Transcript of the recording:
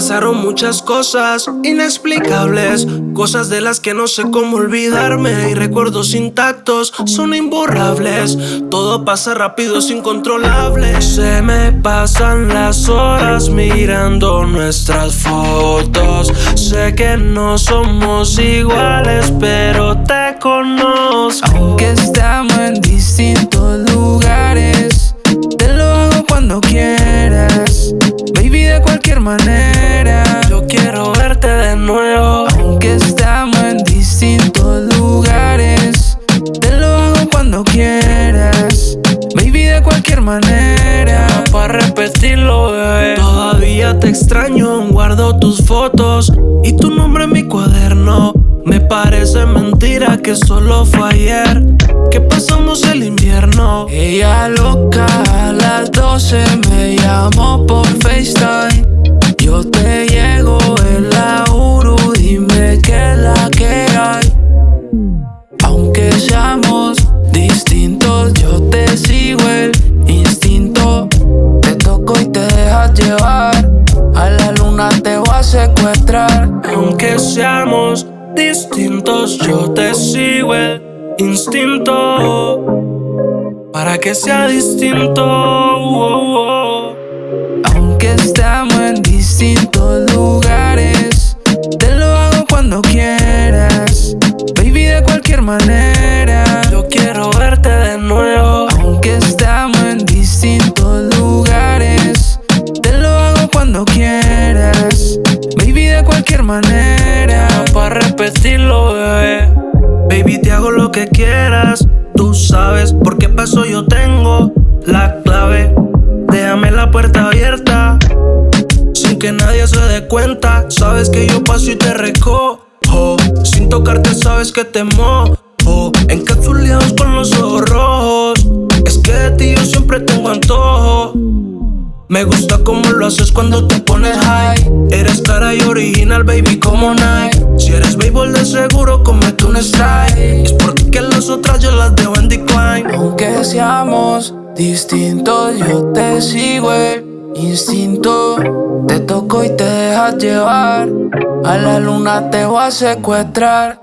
Pasaron muchas cosas inexplicables, cosas de las que no sé cómo olvidarme y recuerdos intactos son imborrables. Todo pasa rápido, es incontrolable. Se me pasan las horas mirando nuestras fotos. Sé que no somos iguales, pero te conozco. Aunque estamos en distintos lugares, cuando quieras. Baby, de cualquier manera. Para repetirlo, bebé. Todavía te extraño, guardo tus fotos y tu nombre en mi cuaderno. Me parece mentira que solo fue ayer que pasamos el invierno. Ella loca a las 12 me llamó por FaceTime. Yo te llego en la Aunque seamos distintos, yo te sigo el instinto. Para que sea distinto. Aunque estamos en distintos lugares, te lo hago cuando quieras. Baby, de cualquier manera. Repetirlo, bebé. Baby, te hago lo que quieras. Tú sabes por qué paso yo tengo la clave. Déjame la puerta abierta. Sin que nadie se dé cuenta. Sabes que yo paso y te recojo. Sin tocarte, sabes que te mojo. Encapsulados cuando te pones high. Eres cara y original, baby, como Nike. Si eres béisbol de seguro, comete un strike. Es porque las otras yo las dejo en decline. Aunque seamos distintos, yo te sigo el instinto. Te toco y te dejas llevar. A la luna te voy a secuestrar.